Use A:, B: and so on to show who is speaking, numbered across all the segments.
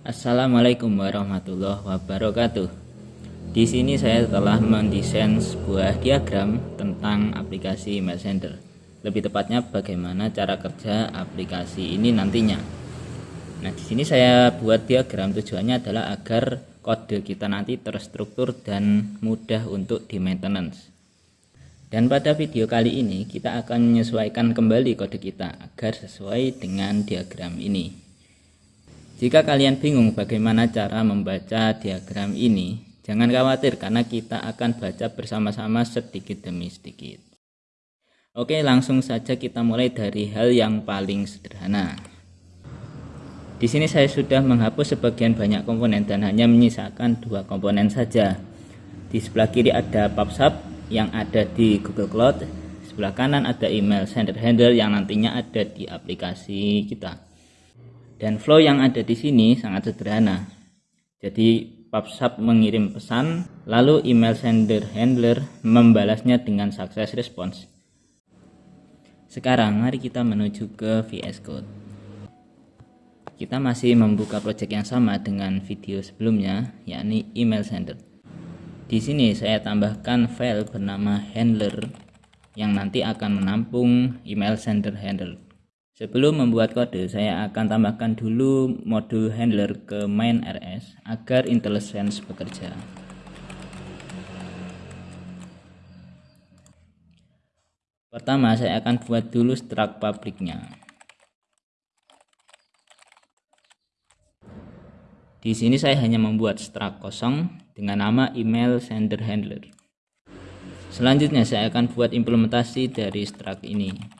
A: Assalamualaikum warahmatullahi wabarakatuh. Di sini saya telah mendesain sebuah diagram tentang aplikasi Messenger. Lebih tepatnya bagaimana cara kerja aplikasi ini nantinya. Nah, di sini saya buat diagram tujuannya adalah agar kode kita nanti terstruktur dan mudah untuk di maintenance. Dan pada video kali ini kita akan menyesuaikan kembali kode kita agar sesuai dengan diagram ini. Jika kalian bingung bagaimana cara membaca diagram ini, jangan khawatir karena kita akan baca bersama-sama sedikit demi sedikit. Oke, langsung saja kita mulai dari hal yang paling sederhana. Di sini saya sudah menghapus sebagian banyak komponen dan hanya menyisakan dua komponen saja. Di sebelah kiri ada PubSub yang ada di Google Cloud sebelah kanan ada email sender handle yang nantinya ada di aplikasi kita dan flow yang ada di sini sangat sederhana. Jadi PubSub mengirim pesan lalu email sender handler membalasnya dengan success response sekarang mari kita menuju ke VS Code. Kita masih membuka project yang sama dengan video sebelumnya yakni email sender. Di sini saya tambahkan file bernama handler yang nanti akan menampung email sender handler. Sebelum membuat kode, saya akan tambahkan dulu modul handler ke main RS agar IntelliSense bekerja. Pertama, saya akan buat dulu struct publiknya. Di sini saya hanya membuat struct kosong dengan nama email sender handler. Selanjutnya saya akan buat implementasi dari struct ini.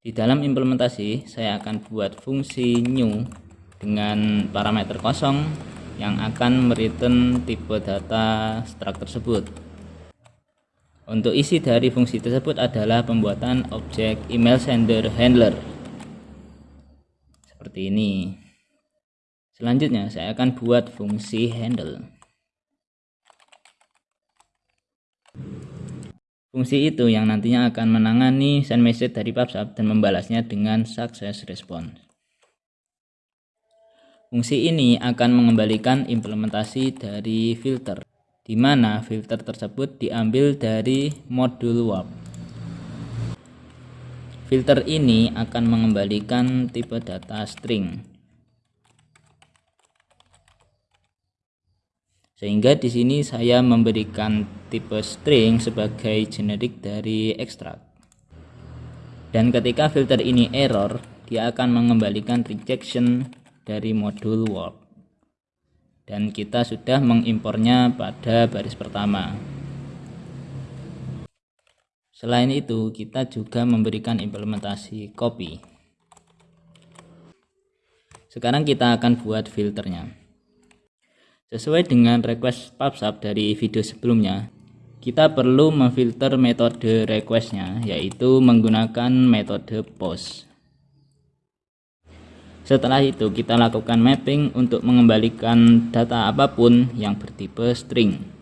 A: Di dalam implementasi saya akan buat fungsi new dengan parameter kosong yang akan mereturn tipe data struct tersebut. Untuk isi dari fungsi tersebut adalah pembuatan objek email sender handler. Seperti ini. Selanjutnya saya akan buat fungsi handle. Fungsi itu yang nantinya akan menangani send message dari PubSub dan membalasnya dengan success response. Fungsi ini akan mengembalikan implementasi dari filter, di mana filter tersebut diambil dari modul warp. Filter ini akan mengembalikan tipe data string Sehingga di sini saya memberikan tipe string sebagai generik dari ekstrak. Dan ketika filter ini error, dia akan mengembalikan rejection dari modul warp. Dan kita sudah mengimpornya pada baris pertama. Selain itu, kita juga memberikan implementasi copy. Sekarang kita akan buat filternya. Sesuai dengan request PubSub dari video sebelumnya, kita perlu memfilter metode requestnya, yaitu menggunakan metode post. Setelah itu, kita lakukan mapping untuk mengembalikan data apa pun yang bertipe string.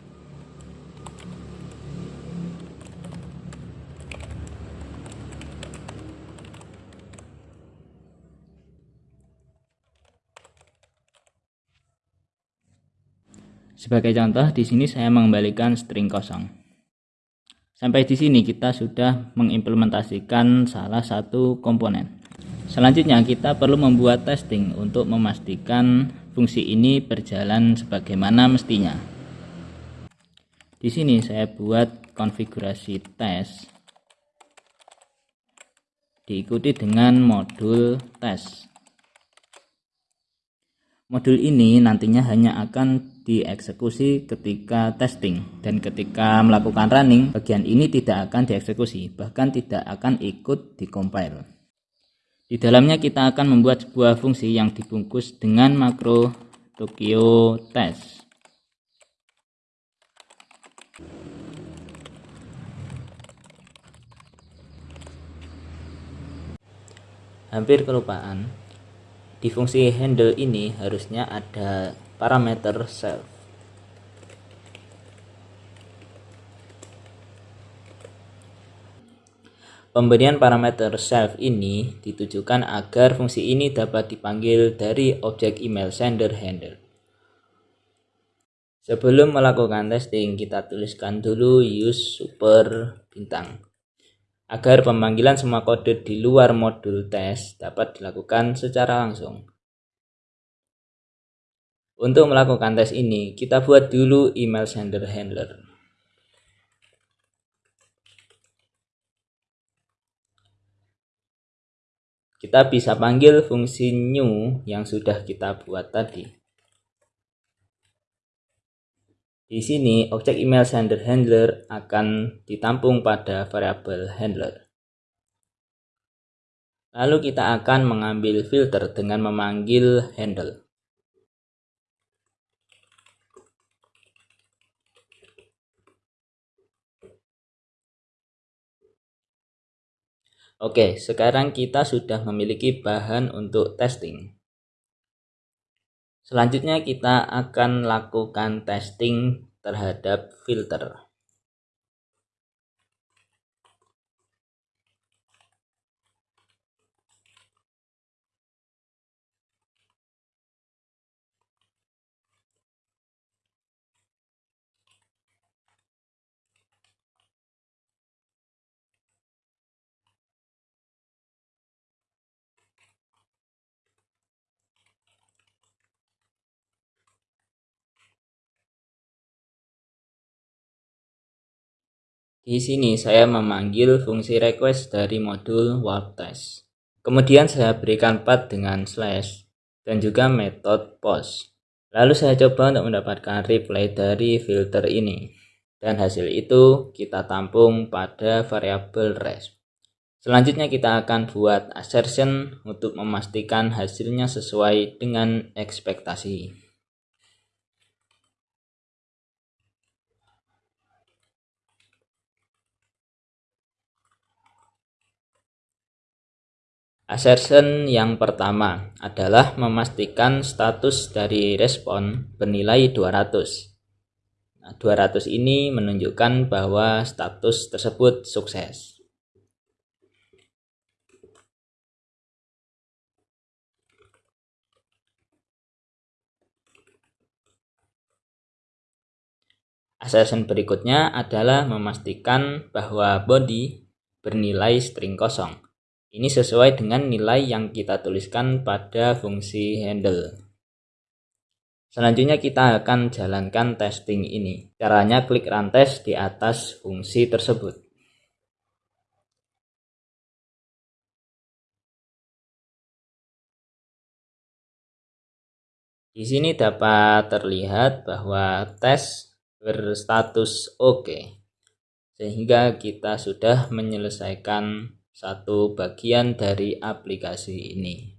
A: Sebagai contoh, di sini saya mengembalikan string kosong. Sampai di sini kita sudah mengimplementasikan salah satu komponen. Selanjutnya kita perlu membuat testing untuk memastikan fungsi ini berjalan sebagaimana mestinya. Di sini saya buat konfigurasi tes diikuti dengan modul tes. Modul ini nantinya hanya akan dieksekusi ketika testing dan ketika melakukan running bagian ini tidak akan dieksekusi bahkan tidak akan ikut compile di dalamnya kita akan membuat sebuah fungsi yang dibungkus dengan makro Tokyo test. Hampir kelupaan di fungsi handle ini harusnya ada parameter self. Pemberian parameter self ini ditujukan agar fungsi ini dapat dipanggil dari objek email sender handle. Sebelum melakukan testing, kita tuliskan dulu use super bintang agar pemanggilan semua kode di luar modul tes dapat dilakukan secara langsung. Untuk melakukan tes ini, kita buat dulu email sender handler. kita bisa panggil fungsi new yang sudah kita buat tadi. Di sini, objek email sender handler akan ditampung pada variabel handler. Lalu kita akan mengambil filter dengan memanggil handle. Oke, sekarang kita sudah memiliki bahan untuk testing. Selanjutnya kita akan lakukan testing terhadap filter. Di sini saya memanggil fungsi request dari modul warp test. Kemudian saya berikan path dengan slash dan juga metode post. Lalu saya coba untuk mendapatkan reply dari filter ini. Dan hasil itu kita tampung pada variabel res. Selanjutnya kita akan buat assertion untuk memastikan hasilnya sesuai dengan ekspektasi. Assertion yang pertama adalah memastikan status dari respon bernilai 200. Nah, 200 ini menunjukkan bahwa status tersebut sukses. Assertion berikutnya adalah memastikan bahwa body bernilai string kosong. Ini sesuai dengan nilai yang kita tuliskan pada fungsi handle. Selanjutnya kita akan jalankan testing ini. Caranya klik run test di atas fungsi tersebut. Di sini dapat terlihat bahwa tes berstatus oke. Sehingga kita sudah menyelesaikan satu bagian dari aplikasi ini.